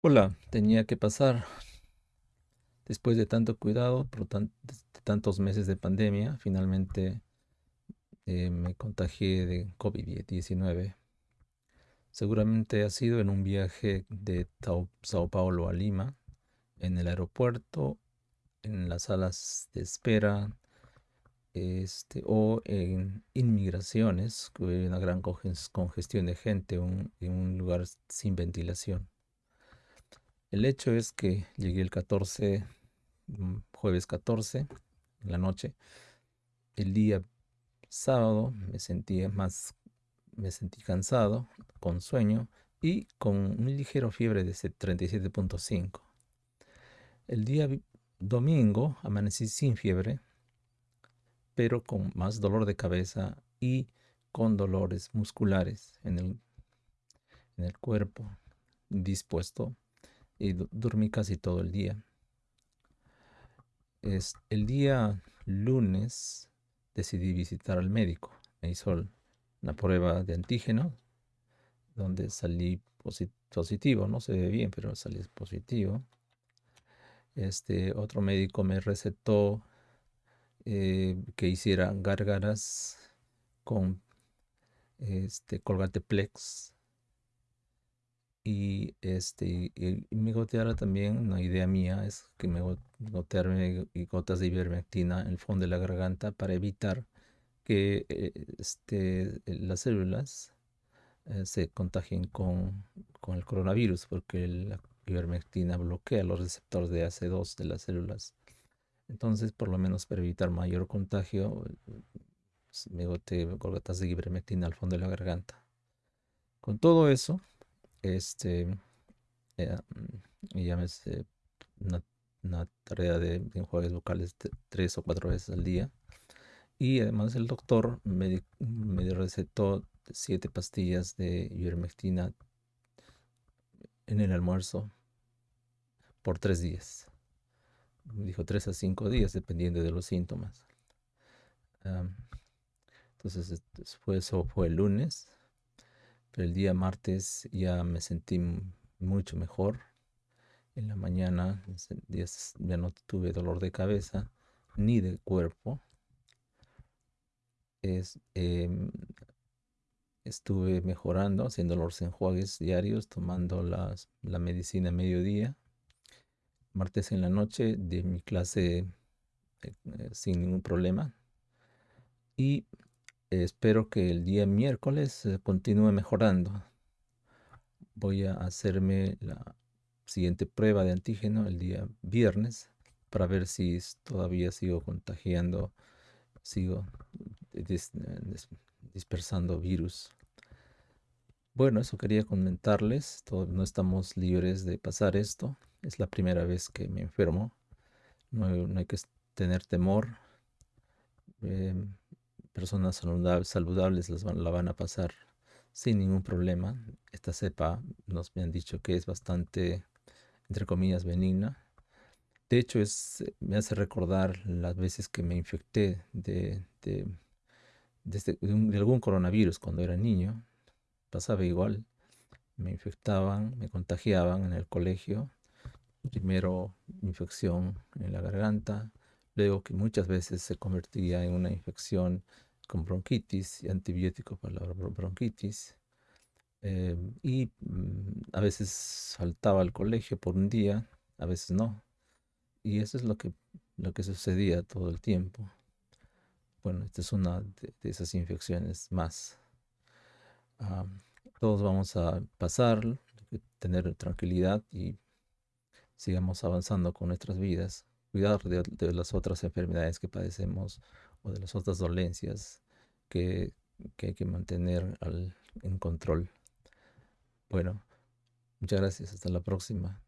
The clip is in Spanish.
Hola, tenía que pasar después de tanto cuidado, por de tantos meses de pandemia, finalmente eh, me contagié de COVID-19. Seguramente ha sido en un viaje de Sao Paulo a Lima, en el aeropuerto, en las salas de espera, este, o en inmigraciones, que hay una gran conges- congestión de gente, en un lugar sin ventilación. El hecho es que llegué el 14 mm, jueves 14 en la noche. El día sábado me sentí más, me sentí cansado, con sueño y con un ligero fiebre de se- 37.5. El día domingo amanecí sin fiebre, pero con más dolor de cabeza y con dolores musculares en el, en el cuerpo, dispuesto, y dormí casi todo el día. Es el día lunes decidí visitar al médico. Me hizo una prueba de antígeno donde salí posi- positivo, no se ve bien, pero salí positivo. Este otro médico me recetó eh, que hiciera gárgaras con este Colgate Plex y este y, me goteara también, una idea mía es que me go- gotearme gotas de ivermectina en el fondo de la garganta para evitar que eh, este, las células eh, se contagien con, con el coronavirus, porque la ivermectina bloquea los receptores de AC2 de las células. Entonces, por lo menos para evitar mayor contagio, me goté gotas de ivermectina al fondo de la garganta. Con todo eso, este, eh, me hice una, una tarea de enjuagues vocales tres o cuatro veces al día. Y además el doctor me, me recetó siete pastillas de ivermectina en el almuerzo por tres días. Dijo tres a cinco días, dependiendo de los síntomas. Entonces, fue, eso fue el lunes, pero el día martes ya me sentí mucho mejor. En la mañana ya, no tuve dolor de cabeza ni de cuerpo. Es, em, Estuve mejorando, haciendo los enjuagues diarios, tomando la medicina a mediodía. Martes en la noche de mi clase eh, eh, sin ningún problema. Y espero que el día miércoles continúe mejorando. Voy a hacerme la siguiente prueba de antígeno el día viernes para ver si todavía sigo contagiando, sigo dis- dis- dispersando virus. Bueno, eso quería comentarles. no estamos libres de pasar esto. Es la primera vez que me enfermo. No, hay que tener temor. em, personas saludab- saludables las van- la van a pasar sin ningún problema. Esta cepa nos me han dicho que es bastante, entre comillas, benigna. De hecho, es, me hace recordar las veces que me infecté de, de, de este- algún coronavirus cuando era niño. Pasaba igual. Me infectaban, me contagiaban en el colegio. Primero infección en la garganta, luego que muchas veces se convertía en una infección con bronquitis y antibióticos para la bro- bronquitis. eh, y mm, a veces faltaba al colegio por un día, a veces no. Y eso es lo que, lo que sucedía todo el tiempo. Bueno, esta es una de, esas infecciones más. Todos vamos a pasar, tener tranquilidad y sigamos avanzando con nuestras vidas, cuidar de las otras enfermedades que padecemos de las otras dolencias que, que hay que mantener al- en control. Bueno, muchas gracias, hasta la próxima.